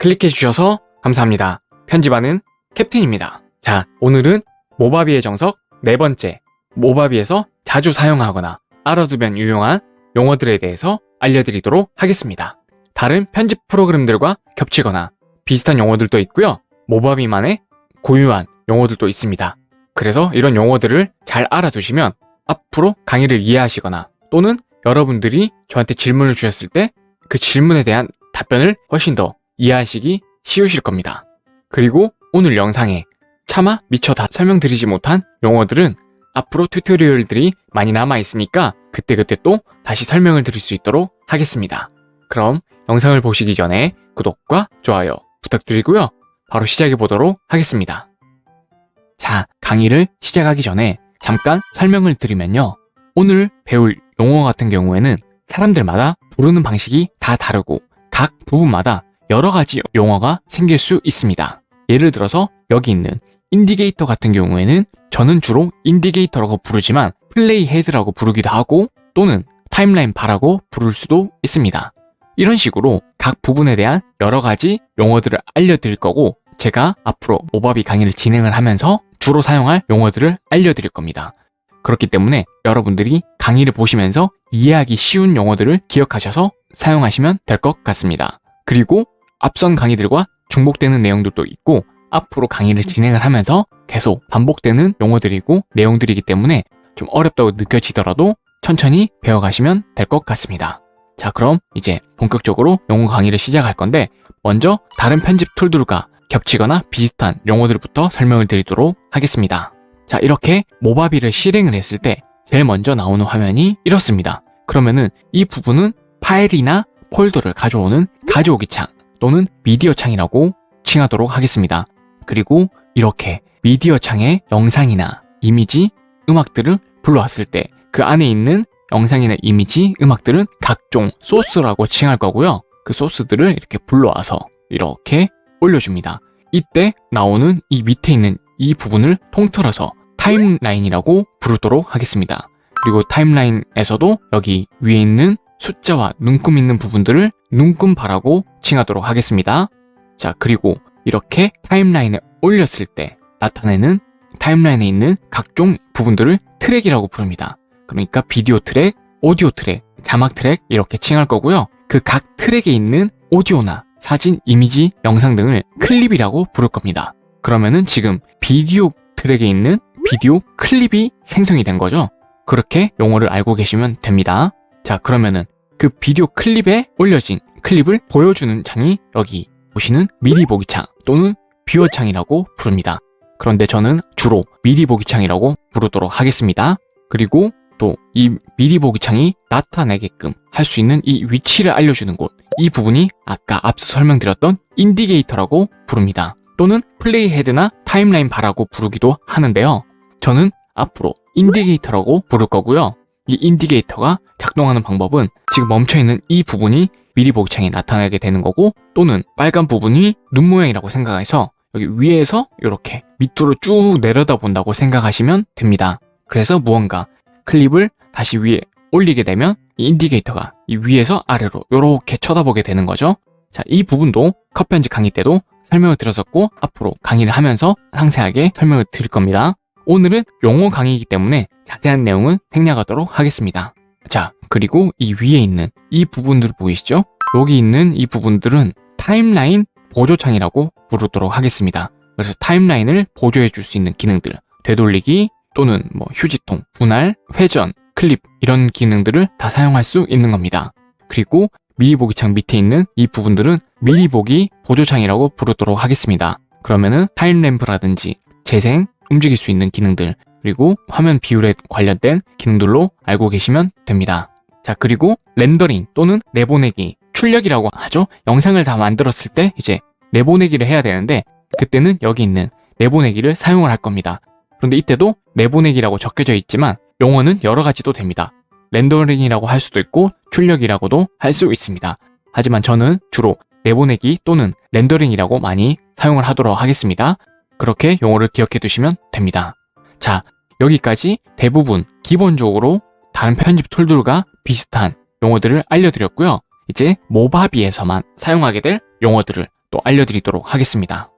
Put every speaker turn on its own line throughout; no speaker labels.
클릭해주셔서 감사합니다. 편집하는 캡틴입니다. 자, 오늘은 모바비의 정석 네 번째, 모바비에서 자주 사용하거나 알아두면 유용한 용어들에 대해서 알려드리도록 하겠습니다. 다른 편집 프로그램들과 겹치거나 비슷한 용어들도 있고요. 모바비만의 고유한 용어들도 있습니다. 그래서 이런 용어들을 잘 알아두시면 앞으로 강의를 이해하시거나 또는 여러분들이 저한테 질문을 주셨을 때 그 질문에 대한 답변을 훨씬 더 이해하시기 쉬우실 겁니다. 그리고 오늘 영상에 차마 미처 다 설명드리지 못한 용어들은 앞으로 튜토리얼들이 많이 남아 있으니까 그때그때 또 다시 설명을 드릴 수 있도록 하겠습니다. 그럼 영상을 보시기 전에 구독과 좋아요 부탁드리고요. 바로 시작해 보도록 하겠습니다. 자, 강의를 시작하기 전에 잠깐 설명을 드리면요. 오늘 배울 용어 같은 경우에는 사람들마다 부르는 방식이 다 다르고 각 부분마다 여러 가지 용어가 생길 수 있습니다. 예를 들어서 여기 있는 인디케이터 같은 경우에는 저는 주로 인디케이터라고 부르지만 play head라고 부르기도 하고 또는 타임라인 바라고 부를 수도 있습니다. 이런 식으로 각 부분에 대한 여러 가지 용어들을 알려드릴 거고 제가 앞으로 모바비 강의를 진행을 하면서 주로 사용할 용어들을 알려드릴 겁니다. 그렇기 때문에 여러분들이 강의를 보시면서 이해하기 쉬운 용어들을 기억하셔서 사용하시면 될 것 같습니다. 그리고 앞선 강의들과 중복되는 내용들도 있고 앞으로 강의를 진행을 하면서 계속 반복되는 용어들이고 내용들이기 때문에 좀 어렵다고 느껴지더라도 천천히 배워가시면 될 것 같습니다. 자 그럼 이제 본격적으로 용어 강의를 시작할 건데 먼저 다른 편집 툴들과 겹치거나 비슷한 용어들부터 설명을 드리도록 하겠습니다. 자 이렇게 모바비를 실행을 했을 때 제일 먼저 나오는 화면이 이렇습니다. 그러면은 이 부분은 파일이나 폴더를 가져오는 가져오기 창 또는 미디어 창이라고 칭하도록 하겠습니다. 그리고 이렇게 미디어 창에 영상이나 이미지, 음악들을 불러왔을 때 그 안에 있는 영상이나 이미지, 음악들은 각종 소스라고 칭할 거고요. 그 소스들을 이렇게 불러와서 이렇게 올려줍니다. 이때 나오는 이 밑에 있는 이 부분을 통틀어서 타임라인이라고 부르도록 하겠습니다. 그리고 타임라인에서도 여기 위에 있는 숫자와 눈금 있는 부분들을 눈금바라고 칭하도록 하겠습니다. 자, 그리고 이렇게 타임라인에 올렸을 때 나타내는 타임라인에 있는 각종 부분들을 트랙이라고 부릅니다. 그러니까 비디오 트랙, 오디오 트랙, 자막 트랙 이렇게 칭할 거고요. 그 각 트랙에 있는 오디오나 사진, 이미지, 영상 등을 클립이라고 부를 겁니다. 그러면은 지금 비디오 트랙에 있는 비디오 클립이 생성이 된 거죠. 그렇게 용어를 알고 계시면 됩니다. 자 그러면은 그 비디오 클립에 올려진 클립을 보여주는 창이 여기 보시는 미리 보기 창 또는 뷰어 창이라고 부릅니다. 그런데 저는 주로 미리 보기 창이라고 부르도록 하겠습니다. 그리고 또 이 미리 보기 창이 나타내게끔 할 수 있는 이 위치를 알려주는 곳 이 부분이 아까 앞서 설명드렸던 인디케이터라고 부릅니다. 또는 play head나 타임라인 바라고 부르기도 하는데요. 저는 앞으로 인디케이터라고 부를 거고요. 이 인디케이터가 작동하는 방법은 지금 멈춰있는 이 부분이 미리 보기 창에 나타나게 되는 거고 또는 빨간 부분이 눈 모양이라고 생각해서 여기 위에서 이렇게 밑으로 쭉 내려다 본다고 생각하시면 됩니다. 그래서 무언가 클립을 다시 위에 올리게 되면 이 인디게이터가 이 위에서 아래로 이렇게 쳐다보게 되는 거죠. 자, 이 부분도 컷 편집 강의 때도 설명을 드렸었고 앞으로 강의를 하면서 상세하게 설명을 드릴 겁니다. 오늘은 용어 강의이기 때문에 자세한 내용은 생략하도록 하겠습니다. 자, 그리고 이 위에 있는 이 부분들 보이시죠? 여기 있는 이 부분들은 타임라인 보조창이라고 부르도록 하겠습니다. 그래서 타임라인을 보조해 줄 수 있는 기능들, 되돌리기 또는 뭐 휴지통, 분할, 회전, 클립 이런 기능들을 다 사용할 수 있는 겁니다. 그리고 미리 보기 창 밑에 있는 이 부분들은 미리 보기 보조창이라고 부르도록 하겠습니다. 그러면은 타임램프라든지 재생, 움직일 수 있는 기능들 그리고 화면 비율에 관련된 기능들로 알고 계시면 됩니다. 자 그리고 렌더링 또는 내보내기 출력이라고 하죠. 영상을 다 만들었을 때 이제 내보내기를 해야 되는데 그때는 여기 있는 내보내기를 사용을 할 겁니다. 그런데 이때도 내보내기라고 적혀져 있지만 용어는 여러 가지도 됩니다. 렌더링이라고 할 수도 있고 출력이라고도 할 수 있습니다. 하지만 저는 주로 내보내기 또는 렌더링이라고 많이 사용을 하도록 하겠습니다. 그렇게 용어를 기억해 두시면 됩니다. 자, 여기까지 대부분 기본적으로 다른 편집 툴들과 비슷한 용어들을 알려드렸고요. 이제 Movavi에서만 사용하게 될 용어들을 또 알려드리도록 하겠습니다.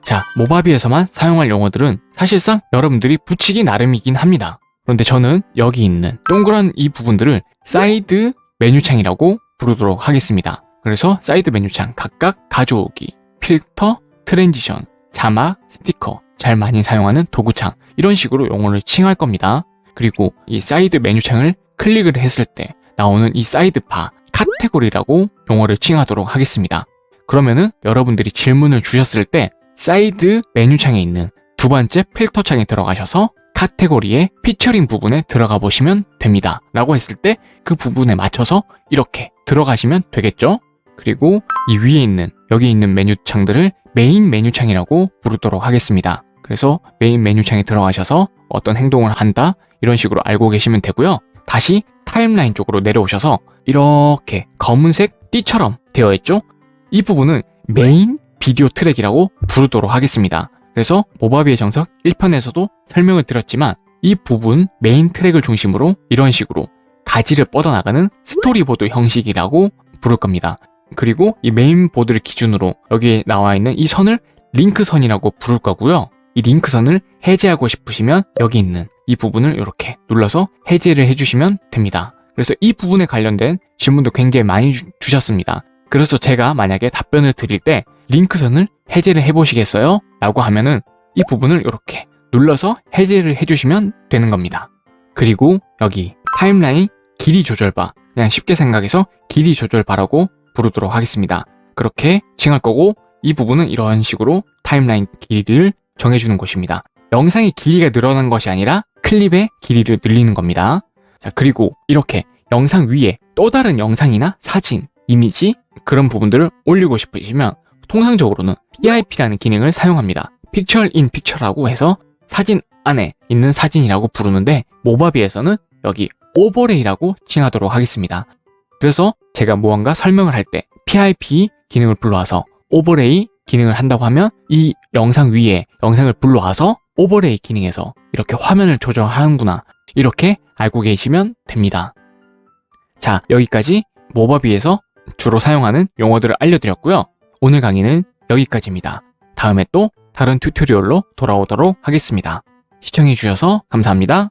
자, Movavi에서만 사용할 용어들은 사실상 여러분들이 붙이기 나름이긴 합니다. 그런데 저는 여기 있는 동그란 이 부분들을 사이드 메뉴창이라고 부르도록 하겠습니다. 그래서 사이드 메뉴창 각각 가져오기, 필터, transition, 자막, 스티커, 잘 많이 사용하는 도구창 이런 식으로 용어를 칭할 겁니다. 그리고 이 사이드 메뉴창을 클릭을 했을 때 나오는 이 sidebar 카테고리라고 용어를 칭하도록 하겠습니다. 그러면은 여러분들이 질문을 주셨을 때 사이드 메뉴창에 있는 두 번째 필터 창에 들어가셔서 카테고리의 피처링 부분에 들어가 보시면 됩니다. 라고 했을 때 그 부분에 맞춰서 이렇게 들어가시면 되겠죠? 그리고 이 위에 있는 여기 있는 메뉴 창들을 메인 메뉴 창이라고 부르도록 하겠습니다. 그래서 메인 메뉴 창에 들어가셔서 어떤 행동을 한다 이런 식으로 알고 계시면 되고요. 다시 타임라인 쪽으로 내려오셔서 이렇게 검은색 띠처럼 되어 있죠? 이 부분은 메인 비디오 트랙이라고 부르도록 하겠습니다. 그래서 Movavi의 정석 1편에서도 설명을 드렸지만 이 부분 메인 트랙을 중심으로 이런 식으로 가지를 뻗어나가는 스토리보드 형식이라고 부를 겁니다. 그리고 이 메인 보드를 기준으로 여기에 나와 있는 이 선을 링크선이라고 부를 거고요. 이 링크선을 해제하고 싶으시면 여기 있는 이 부분을 이렇게 눌러서 해제를 해주시면 됩니다. 그래서 이 부분에 관련된 질문도 굉장히 많이 주, 주셨습니다. 그래서 제가 만약에 답변을 드릴 때 링크선을 해제를 해보시겠어요? 라고 하면은 이 부분을 이렇게 눌러서 해제를 해주시면 되는 겁니다. 그리고 여기 타임라인 길이 조절바 그냥 쉽게 생각해서 길이 조절바라고 부르도록 하겠습니다. 그렇게 칭할 거고 이 부분은 이런 식으로 타임라인 길이를 정해주는 곳입니다. 영상의 길이가 늘어난 것이 아니라 클립의 길이를 늘리는 겁니다. 자, 그리고 이렇게 영상 위에 또 다른 영상이나 사진, 이미지 그런 부분들을 올리고 싶으시면 통상적으로는 PIP라는 기능을 사용합니다. Picture in Picture라고 해서 사진 안에 있는 사진이라고 부르는데 모바비에서는 여기 overlay라고 칭하도록 하겠습니다. 그래서 제가 무언가 설명을 할 때 PIP 기능을 불러와서 overlay 기능을 한다고 하면 이 영상 위에 영상을 불러와서 overlay 기능에서 이렇게 화면을 조정하는구나 이렇게 알고 계시면 됩니다. 자 여기까지 Movavi에서 주로 사용하는 용어들을 알려드렸고요. 오늘 강의는 여기까지입니다. 다음에 또 다른 tutorial로 돌아오도록 하겠습니다. 시청해주셔서 감사합니다.